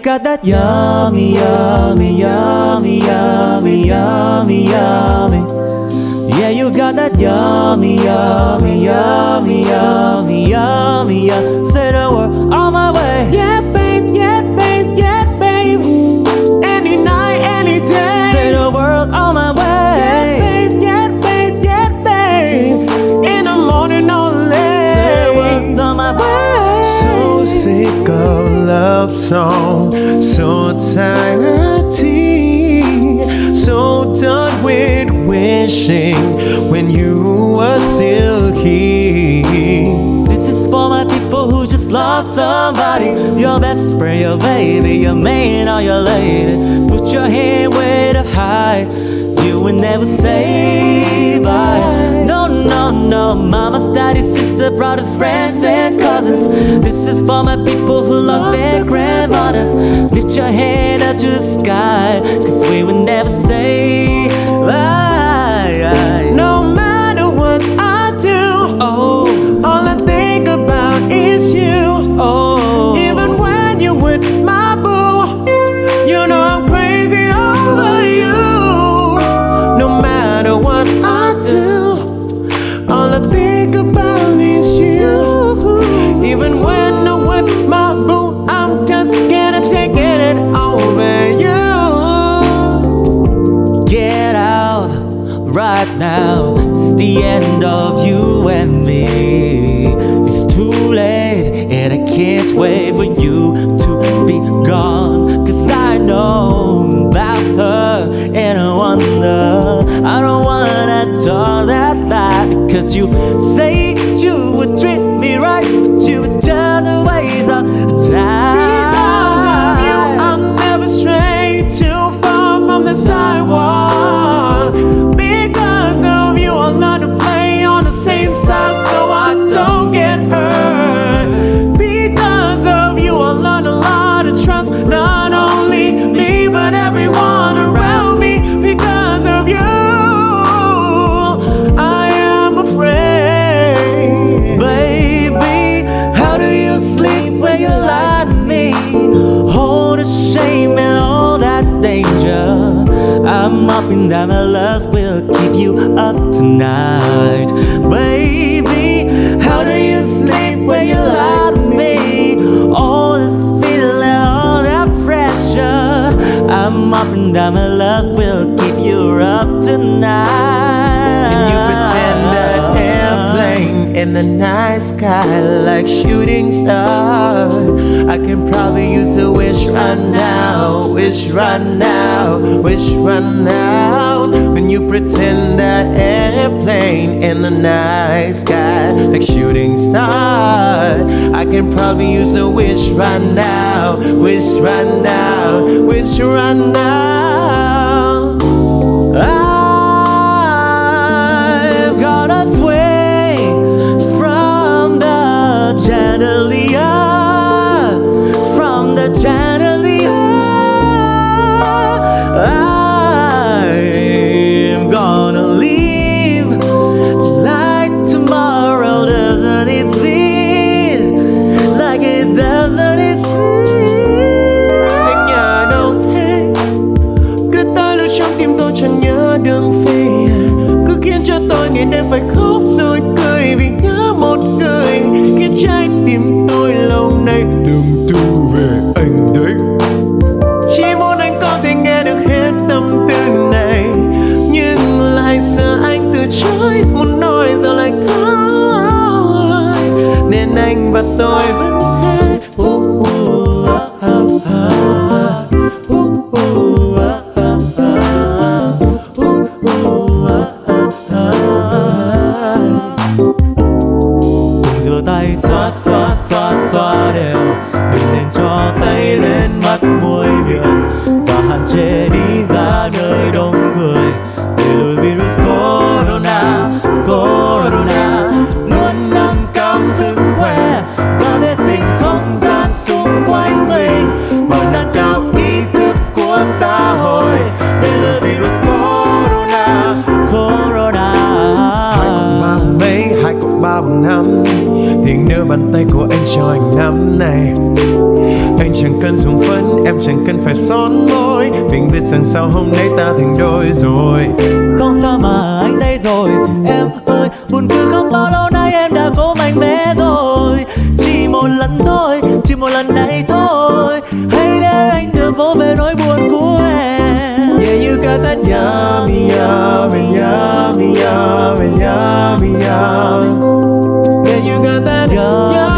got that yummy, yummy, yummy, yummy, yummy, yummy. Yeah, you got that yummy, yummy, yummy, yummy, yummy, yummy. Say the word on my way. Yeah, love song, so tired so done with wishing when you were still here. This is for my people who just lost somebody. Your best friend, your baby, your man or your lady. Put your hand way to high. You will never say bye. No, no, no. Mama's, daddy's, sister, brothers, friends, and cousins. This is for my people who love their grandmothers. Lift your head up to the sky. Cause we will never say It's the end of you and me. It's too late, and I can't wait for you to be gone. Cause I know about her, and I wonder. I don't wanna talk that bad because you say you would hoping that my love will keep you up tonight. Baby, how do you sleep when you lie to me? All the feeling, all that pressure. I'm hoping that my love will keep you up tonight. And you pretend that airplane in the night sky like shooting star. I can probably wish right now, wish right now, wish right now. When you pretend that airplane in the night sky like shooting star. I can probably use a wish right now, wish right now, wish right now. Hiện nửa bàn tay của anh cho anh nắm này anh chẳng cần dùng phấn em chẳng cần phải son môi. Mình biết rằng sau hôm nay ta thành đôi rồi. Không sao mà anh đây rồi. Em ơi buồn cười không bao lâu nay em đã cố mạnh mẽ rồi. Chỉ một lần thôi, chỉ một lần này thôi. Hãy để anh được vô về nỗi buồn của em. Yeah, you got that yummy, yummy, yummy, yummy, yummy, yummy. Yeah, you got that Yummy,